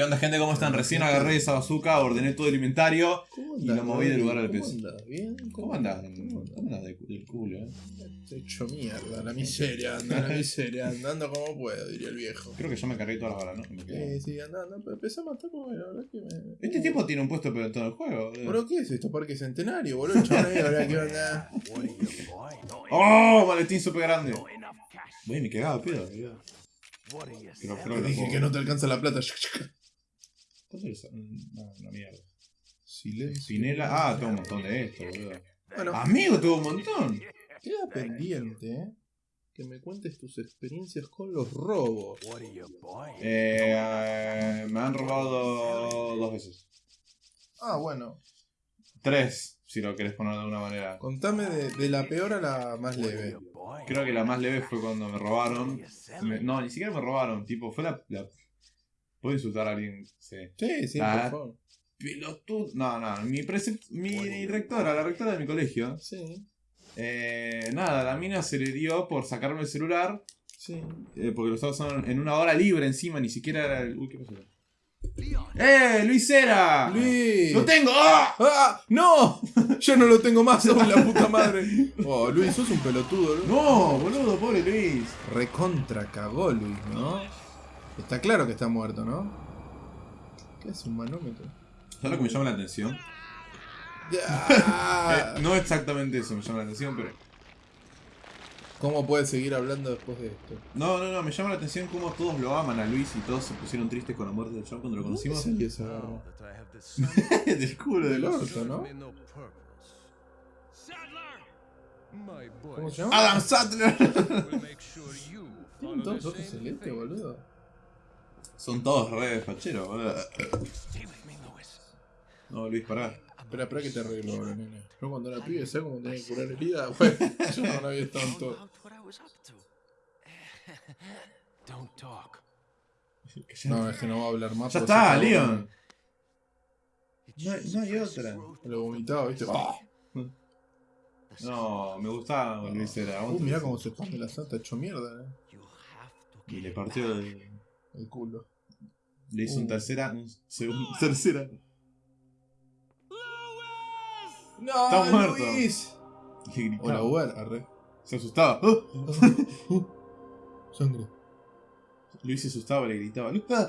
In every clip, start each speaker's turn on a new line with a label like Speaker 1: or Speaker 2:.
Speaker 1: ¿Qué onda, gente? ¿Cómo están? Recién agarré esa bazooka, ordené todo el inventario
Speaker 2: ¿Cómo
Speaker 1: y lo moví del lugar al
Speaker 2: ¿Cómo
Speaker 1: peso.
Speaker 2: andás? ¿Bien?
Speaker 1: ¿Cómo andás?
Speaker 2: ¿Cómo
Speaker 1: ¿Cómo andás de- del culo, eh?
Speaker 2: Estoy hecho mierda, la miseria, anda, la miseria, andando como puedo, diría el viejo.
Speaker 1: Creo que yo me cargué todas las balas, ¿no? Me quedé-
Speaker 2: Eh, sí, andando, pero empecé a matar como la verdad que me.
Speaker 1: Este tipo tiene un puesto pero en todo el juego. boludo.
Speaker 2: ¿Pero qué es esto? Parque Centenario, boludo. Ahora qué onda.
Speaker 1: ¡Oh! Maletín súper grande. Güey, me cagaba pedo, boludo.
Speaker 2: Dije que no te alcanza la plata.
Speaker 1: ¿Cuánto es? No, una mierda.
Speaker 2: Silencio.
Speaker 1: Pinela. Ah, tengo un montón de esto, boludo.
Speaker 2: Bueno,
Speaker 1: Amigo, tuvo un montón.
Speaker 2: queda pendiente, ¿eh? Que me cuentes tus experiencias con los robos.
Speaker 1: Eh, eh, me han robado dos veces.
Speaker 2: Ah, bueno.
Speaker 1: Tres, si lo querés poner de alguna manera.
Speaker 2: Contame de, de la peor a la más leve.
Speaker 1: Creo que la más leve fue cuando me robaron. Me- no, ni siquiera me robaron. Tipo, fue la. la... ¿Puedo insultar a alguien? Sí.
Speaker 2: Sí, sí,
Speaker 1: Ah.
Speaker 2: por favor.
Speaker 1: Pelotudo. No, no. Mi, mi rectora, la rectora de mi colegio.
Speaker 2: Sí,
Speaker 1: eh, nada, la mina se le dio por sacarme el celular.
Speaker 2: sí.
Speaker 1: eh, porque lo estaba usando en una hora libre encima. Ni siquiera era el. Uy, ¿qué pasó? ¡Eh! ¡Luis era!
Speaker 2: Luis.
Speaker 1: ¡Lo tengo! ¡Ah!
Speaker 2: ¡Ah! ¡No! Ya no lo tengo más, sos la puta madre. Oh, Luis, sos un pelotudo, Luis.
Speaker 1: ¡No, boludo! ¡Pobre Luis!
Speaker 2: Recontra cagó Luis, ¿no? Está claro que está muerto, ¿no? ¿Qué es un manómetro?
Speaker 1: ¿Sabes lo que me llama la atención? Eh, no exactamente eso me llama la atención, pero.
Speaker 2: ¿Cómo puedes seguir hablando después de esto?
Speaker 1: No, no, no, me llama la atención cómo todos lo aman a Luis y todos se pusieron tristes con la muerte del chavo cuando lo conocimos.
Speaker 2: ¿Dónde salió esa
Speaker 1: del culo del orto.
Speaker 2: ¿no? ¿Cómo
Speaker 3: ¿Cómo
Speaker 2: se llama?
Speaker 1: Adam Sattler.
Speaker 2: ¿Tienen todos ojos celestes, boludo?
Speaker 1: Son todos re facheros, boludo. No, Luis, pará.
Speaker 2: Espera, espera que te arreglo ahora, nene. Yo cuando era pibe, ¿sabes cómo tenía que curar herida? Bueno, yo no la había
Speaker 3: talk.
Speaker 2: No, es que no va a hablar más.
Speaker 1: Ya está. Leon. No hay- no hay otra.
Speaker 2: Lo vomitaba, ¿viste? ¡Ah!
Speaker 1: No, me gustaba Luis era.
Speaker 2: Uh, mirá cómo se expande la santa, hecho mierda, eh.
Speaker 1: Y le partió el.
Speaker 2: El culo.
Speaker 1: Le hizo un tercera. Un segundo, tercera.
Speaker 2: ¡No,
Speaker 1: Está muerto.
Speaker 2: Luis!
Speaker 1: Le gritaba.
Speaker 2: Hola, Uber, arre.
Speaker 1: Se asustaba. ¡Ah!
Speaker 2: Uh, Sangre.
Speaker 1: Luis se asustaba, le gritaba. "Luis, ah".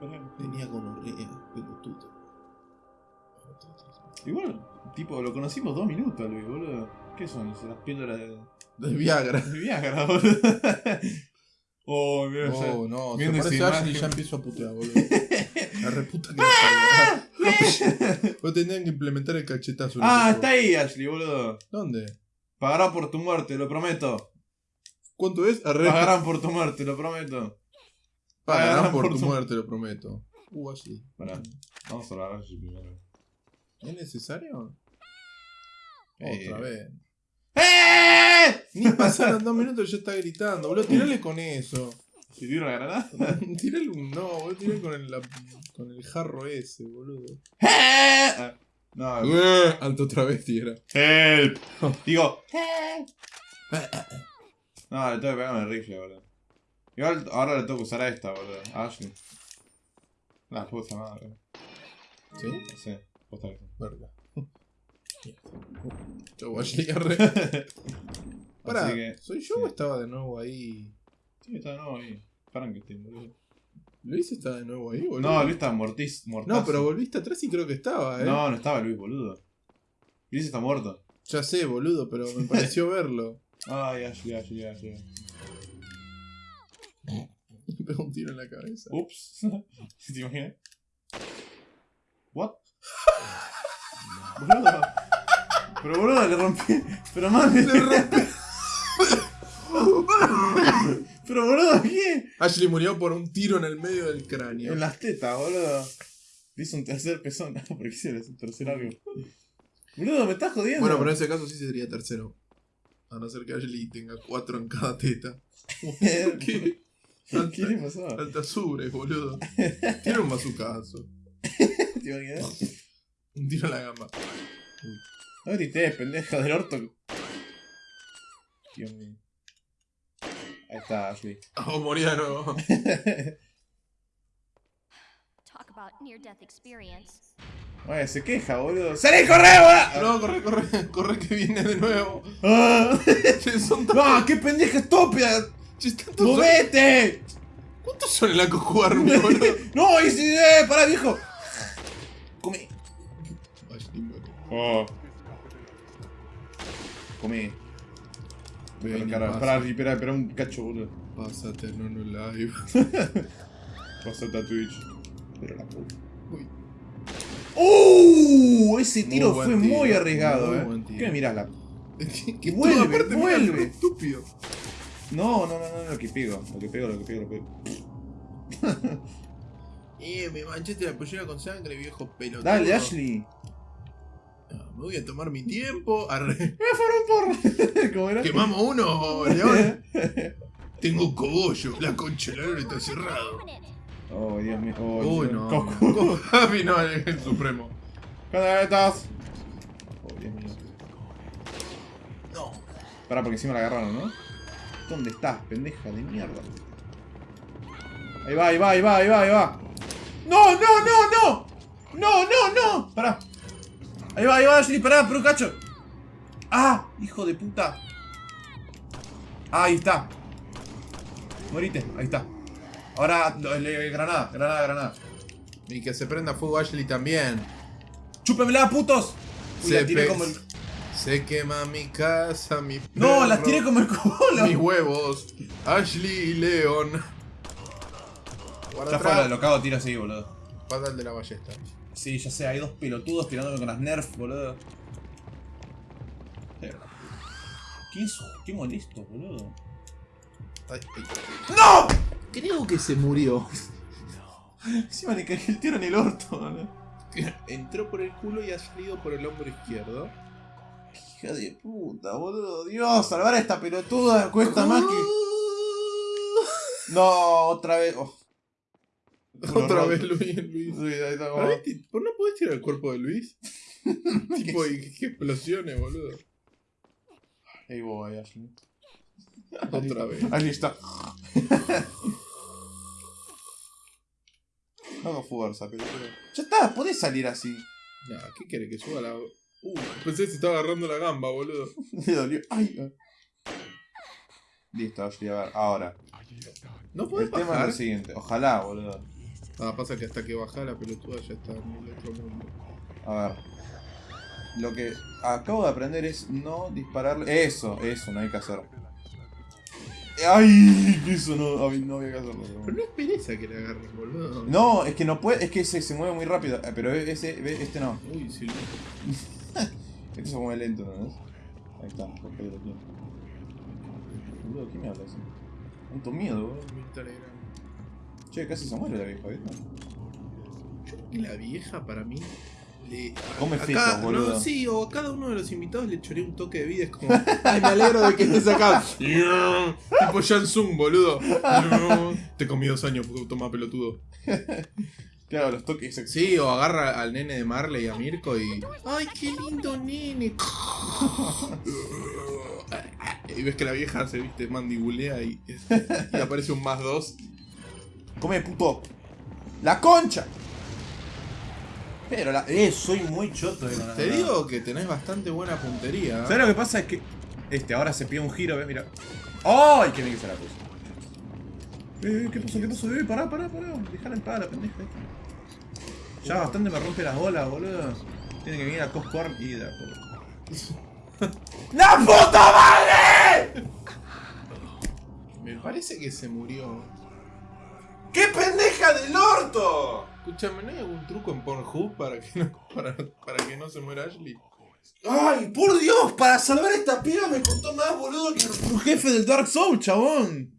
Speaker 1: Pará.
Speaker 2: Tenía gonorrea, pelotudo.
Speaker 1: Igual, tipo, lo conocimos dos minutos, Luis, boludo. ¿Qué son? Las píldoras de,
Speaker 2: De Viagra.
Speaker 1: de Viagra, boludo. Oh, mira,
Speaker 2: Oh, no, se parece a Ashley y ya empiezo a putear, boludo. La reputa que la parió. Vos tendrían que implementar el cachetazo.
Speaker 1: Ah, está ahí, Ashley, boludo.
Speaker 2: ¿Dónde?
Speaker 1: Pagará por tu muerte, lo prometo.
Speaker 2: ¿Cuánto es? Arre.
Speaker 1: Pagarán por tu muerte, lo prometo.
Speaker 2: Pagarán por
Speaker 1: por
Speaker 2: tu
Speaker 1: tu-
Speaker 2: muerte, lo prometo. Uh, Ashley.
Speaker 1: Pará. Vamos a hablar a Ashley primero.
Speaker 2: ¿Es necesario?
Speaker 1: Eh.
Speaker 2: Otra vez.
Speaker 1: ¡Eh!
Speaker 2: Ni pasaron dos minutos y ya está gritando, boludo. Tirale con eso.
Speaker 1: ¿Se tiró la granada?
Speaker 2: tirale un no, boludo. Tirale con el, la- con el jarro ese, boludo.
Speaker 1: ¡Eh! Ah, No,
Speaker 2: Eh, Alto otra vez, tira.
Speaker 1: help. Digo, no, le tengo que pegar con el rifle, boludo. Igual ahora le tengo que usar a esta, boludo. A Ashley. La puta madre.
Speaker 2: ¿Sí?
Speaker 1: Sé. Posta que sí.
Speaker 2: Verga. Arre. Pará,
Speaker 1: que,
Speaker 2: ¿soy yo
Speaker 1: sí.
Speaker 2: o estaba de nuevo ahí?
Speaker 1: Sí, está de nuevo ahí. Frankenstein, boludo.
Speaker 2: ¿Luis está de nuevo ahí, boludo?
Speaker 1: No, Luis está mortis, mortazo.
Speaker 2: No, pero volviste atrás y creo que estaba, eh.
Speaker 1: No, no estaba Luis, boludo. Luis está muerto.
Speaker 2: Ya sé, boludo, pero me pareció verlo.
Speaker 1: Ay, Ashley, Ashley, Ashley.
Speaker 2: Me pegó un tiro en la cabeza.
Speaker 1: Ups. ¿Te imaginas? What? boludo. Pero boludo, le rompí. Pero mami.
Speaker 2: Le rompí.
Speaker 1: Pero boludo, ¿qué?
Speaker 2: Ashley murió por un tiro en el medio del cráneo.
Speaker 1: En las tetas, boludo. Le hizo un tercer pezón. No, porque hicieron un tercer algo. Boludo, me estás jodiendo.
Speaker 2: Bueno, pero en ese caso sí sería tercero. A no ser que Ashley tenga cuatro en cada teta. ¿Qué?
Speaker 1: ¿Qué le pasó?
Speaker 2: Alta sobre, boludo. Tiene un bazucazo.
Speaker 1: ¿Te imaginas?
Speaker 2: Un tiro en la gamba.
Speaker 1: No grites, pendeja del orto. Dios mío. Ahí está, Ashley.
Speaker 2: Oh, moría de nuevo.
Speaker 4: Talk about near-death experience.
Speaker 1: Oye, se queja, boludo. ¡Salí, corre, boludo!
Speaker 2: No, corre, corre, corre que viene de nuevo.
Speaker 1: ¡Ah!
Speaker 2: Che, son tan-
Speaker 1: ¡No, qué pendeja estúpida! ¡Movete!
Speaker 2: ¿Cuántos son en la cojuarme, boludo?
Speaker 1: ¡No, y si, eh, pará, viejo!
Speaker 2: Muere.
Speaker 1: Oh. Comí.
Speaker 2: Ven pasa.
Speaker 1: para, espera, espera un cacho, boludo.
Speaker 2: Pásate, no, no live.
Speaker 1: Pasate a Twitch. Pero la puta.
Speaker 2: Uy.
Speaker 1: ¡Uh! Ese tiro
Speaker 2: Muy
Speaker 1: fue muy arriesgado,
Speaker 2: muy
Speaker 1: eh.
Speaker 2: buen tiro.
Speaker 1: ¿Qué me mirás la.?
Speaker 2: Que
Speaker 1: Vuelve,
Speaker 2: mira,
Speaker 1: vuelve.
Speaker 2: es estúpido.
Speaker 1: No, no, no, no, lo que pego. Lo que pego, lo que pego, lo que pego.
Speaker 2: Eh, me manchaste la pollera con sangre, viejo pelotudo.
Speaker 1: Dale, Ashley.
Speaker 2: Me voy a tomar mi tiempo. Arre.
Speaker 1: ¿Cómo era?
Speaker 2: Quemamos uno, León. Tengo un cogollo. La concha de la está cerrado.
Speaker 1: Oh, Dios mío. Oh,
Speaker 2: Uy,
Speaker 1: Dios.
Speaker 2: no.
Speaker 1: Coco.
Speaker 2: Javi no, el, el supremo.
Speaker 1: ¿Dónde estás? Oh, Dios mío.
Speaker 2: No.
Speaker 1: Pará, porque encima la agarraron, ¿no? ¿Dónde estás, pendeja de mierda? Ahí va, ahí va, ahí va, ahí va, ahí va. ¡No, no, no, no! ¡No, no, no! Pará. Ahí va, ahí va, Ashley, pará, pero cacho. ¡Ah! ¡Hijo de puta! Ah, ahí está. Morite, ahí está. Ahora, granada, granada, granada.
Speaker 2: Y que se prenda fuego Ashley también.
Speaker 1: ¡Chúpemela, putos! Uy,
Speaker 2: Se
Speaker 1: la tiré
Speaker 2: pe-
Speaker 1: como el...
Speaker 2: Se quema mi casa, mi
Speaker 1: No,
Speaker 2: perro,
Speaker 1: las tiré como el culo.
Speaker 2: Mis huevos. Ashley y
Speaker 1: Ya
Speaker 2: atrás.
Speaker 1: lo cago tiro así, boludo.
Speaker 2: Pata el de la ballesta.
Speaker 1: Sí, ya sé, hay dos pelotudos tirándome con las nerf, boludo. ¿Qué es? Qué molesto, boludo.
Speaker 2: Ay, ay.
Speaker 1: ¡No!
Speaker 2: Creo que se murió.
Speaker 1: Encima le caí el tiro en el orto, boludo.
Speaker 2: Entró por el culo y ha salido por el hombro izquierdo.
Speaker 1: Hija de puta, boludo. Dios, salvar a esta pelotuda cuesta más que. No, otra vez. Oh.
Speaker 2: Otra vez. Luis, Luis.
Speaker 1: Sí, ahí está,
Speaker 2: ¿Por
Speaker 1: como-
Speaker 2: ahí- ¿Por no podés tirar el cuerpo de Luis? tipo, y que explosiones, boludo.
Speaker 1: Ahí voy, Ashley.
Speaker 2: Otra vez.
Speaker 1: Ahí está. Hago fuerza, pelotudo. Ya está, podés salir así.
Speaker 2: Nah, ¿qué quiere que suba la.? Uh, pensé que se estaba agarrando la gamba, boludo.
Speaker 1: Me dolió. Ay. ay. Listo, Ashley, a ver, ahora.
Speaker 2: ¿No podés
Speaker 1: El tema es
Speaker 2: bajar?
Speaker 1: lo siguiente. Ojalá, boludo.
Speaker 2: Ah, pasa que hasta que baja la pelotuda ya está en el otro mundo.
Speaker 1: A ver. Lo que acabo de aprender es no dispararle. Eso, eso, no hay que hacer. ¡Ay! Eso no, no había que hacerlo. pero
Speaker 2: no es pereza que le agarren, boludo.
Speaker 1: No, es que no puede, es que se, se mueve muy rápido. eh, Pero ese, ve, este no.
Speaker 2: Uy, sí.
Speaker 1: Este se mueve lento, ¿no ves? Ahí está, tiene. Boludo, ¿quién me habla así? Tanto miedo, boludo. Che, casi se muere la vieja, ¿viste?
Speaker 2: Y la vieja para mí. Le,
Speaker 1: Come
Speaker 2: a
Speaker 1: fetos,
Speaker 2: cada-
Speaker 1: boludo.
Speaker 2: No, sí, o a cada uno de los invitados le choré un toque de vida. Es como, ay, me alegro de que estés acá. tipo Shansung, boludo. Te comí dos años, toma pelotudo.
Speaker 1: Claro, los toques.
Speaker 2: Sí, o agarra al nene de Marley y a Mirko y. ¡Ay, qué lindo nene! Y ves que la vieja se viste mandibulea y, y aparece un más dos.
Speaker 1: ¡Come, puto! ¡La concha! Pero la... Eh, soy muy choto, eh,
Speaker 2: Te digo que tenés bastante buena puntería.
Speaker 1: ¿Sabes lo que pasa? Es que... Este, ahora se pide un giro, ¿ves? Mira. ¡Ay! ¡Qué bien que se la puso! Eh, ¿qué pasó? ¿Qué pasó? Eh, pará, pará, pará. Dejala en paz, la pendeja esta. Ya bastante me rompe las bolas, boludo. Tiene que venir a Coscorn y de acuerdo. ¡La puta madre!
Speaker 2: Me parece que se murió.
Speaker 1: ¡Qué pendeja del orto!
Speaker 2: Escúchame, ¿no hay algún truco en Pornhub para que no, para, para que no se muera Ashley?
Speaker 1: ¡Ay, por Dios! Para salvar a esta piba me costó más, boludo, que un jefe del Dark Soul, chabón.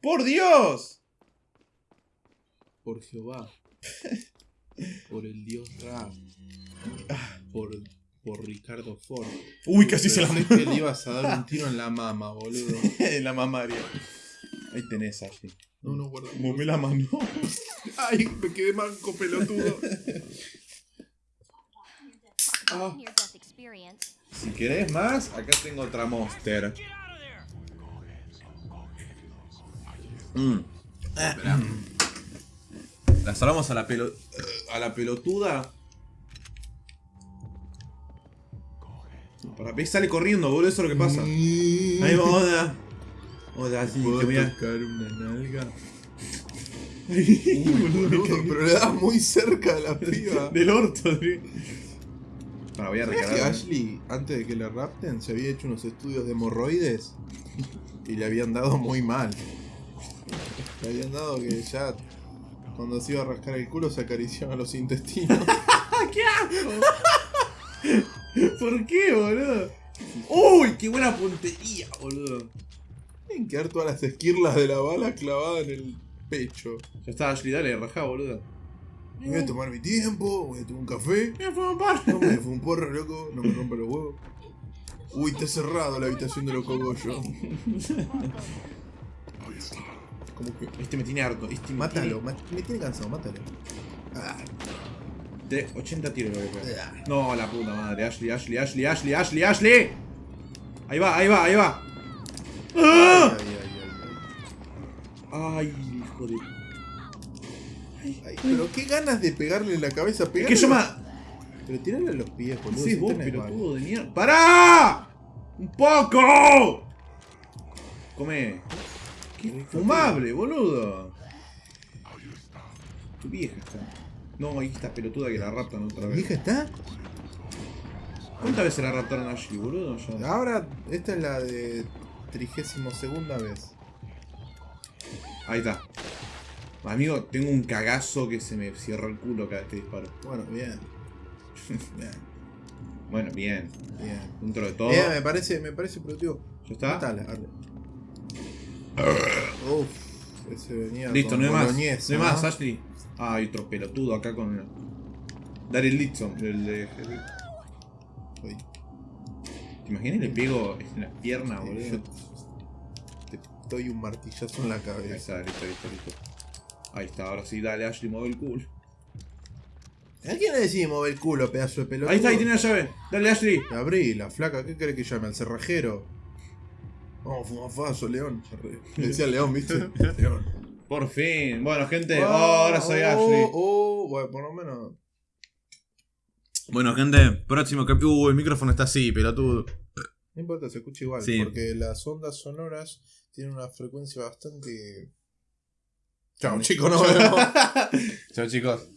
Speaker 1: ¡Por Dios!
Speaker 2: Por Jehová. Por el dios Ra. Por, por Ricardo Ford.
Speaker 1: Uy, casi se la
Speaker 2: que le ibas a dar un tiro en la mama, boludo.
Speaker 1: la mamaria. Ahí tenés, Ashley.
Speaker 2: No, no, guarda.
Speaker 1: Mome la mano.
Speaker 2: Ay, me quedé manco pelotudo.
Speaker 1: Ah. Si querés más, acá tengo otra monster. Mm. La salvamos a la pelo... A la pelotuda. Para. Sale corriendo, boludo, eso es lo que pasa. Ahí va, hola. Hola, sí, te voy a...
Speaker 2: tocar una nalga? Boludo, pero le das muy cerca a la piba.
Speaker 1: Del orto, tío. Para, voy a
Speaker 2: ¿Sabes que
Speaker 1: recargar.
Speaker 2: Ashley, antes de que la rapten, se había hecho unos estudios de hemorroides y le habían dado muy mal. Le habían dado que ya cuando se iba a rascar el culo se acariciaba los intestinos.
Speaker 1: ¿Por qué, boludo? ¡Uy, qué buena puntería, boludo!
Speaker 2: Tienen que dar todas las esquirlas de la bala clavadas en el pecho.
Speaker 1: Ya está, Ashley, dale, rajá, boludo.
Speaker 2: Voy a tomar mi tiempo, voy a tomar un café.
Speaker 1: Mira, fue un par.
Speaker 2: No me fue un porro, loco, no me rompa los huevos. Uy, está cerrado la habitación de los cogollos. Como que.
Speaker 1: Este me tiene harto. Este me
Speaker 2: Mátalo, me tiene cansado, mátalo. Ah,
Speaker 1: tiene- De 80 tiros lo voy a pegar.
Speaker 2: ah.
Speaker 1: No, la puta madre. Ashley, Ashley, Ashley, Ashley, Ashley, Ashley. Ahí va, ahí va, ahí va. ¡Ah!
Speaker 2: Ay, ay, ay,
Speaker 1: Ay, hijo de.
Speaker 2: ay. Ay, pero qué ganas de pegarle en la cabeza.
Speaker 1: Es
Speaker 2: Pegarle
Speaker 1: que yo
Speaker 2: los- Pero tirarle a los pies, boludo.
Speaker 1: Sí, vos, de mierda. ¡Pará! ¡Un poco! Come. Qué fumable, boludo. Tu vieja está. No, ahí está pelotuda que la raptan otra
Speaker 2: ¿La
Speaker 1: vez.
Speaker 2: vieja está?
Speaker 1: ¿Cuántas veces la raptaron a Ashley, boludo? Ya.
Speaker 2: Ahora, esta es la de trigésimo segunda vez.
Speaker 1: Ahí está. Amigo, tengo un cagazo que se me cierra el culo cada vez que disparo.
Speaker 2: Bueno, bien. Bien,
Speaker 1: Bueno, bien.
Speaker 2: bien.
Speaker 1: Dentro de todo.
Speaker 2: Bien, me parece, me parece productivo.
Speaker 1: ¿Ya está?
Speaker 2: Arre. Uf, ese venía
Speaker 1: Listo,
Speaker 2: con
Speaker 1: no hay más. No hay más. Ashley. Ah, hay otro pelotudo acá con. Daryl Litson, el de.
Speaker 2: Uy,
Speaker 1: ¿Te imaginas? Le pego en la pierna,
Speaker 2: yo
Speaker 1: boludo.
Speaker 2: te doy un martillazo en la
Speaker 1: Ahí
Speaker 2: cabeza.
Speaker 1: está, listo, listo, listo. Ahí está, ahora sí, dale, Ashley, mueve el culo.
Speaker 2: ¿A quién le decís mover el culo, pedazo de pelotudo?
Speaker 1: Ahí está, ahí tiene la llave. Dale, Ashley.
Speaker 2: Abrí, la flaca, ¿qué crees que llame? ¿Al cerrajero? Vamos, fumafazo, León. Le decía León, ¿viste? León.
Speaker 1: Por fin. Bueno, gente,
Speaker 2: Oh,
Speaker 1: ahora soy
Speaker 2: oh,
Speaker 1: Ashley.
Speaker 2: Oh, bueno, por lo menos.
Speaker 1: Bueno, gente, próximo capítulo. Uh, el micrófono está así, pelotudo.
Speaker 2: No importa, se escucha igual.
Speaker 1: Sí.
Speaker 2: Porque las ondas sonoras tienen una frecuencia bastante. Chao, chicos, nos vemos.
Speaker 1: Chao, chicos.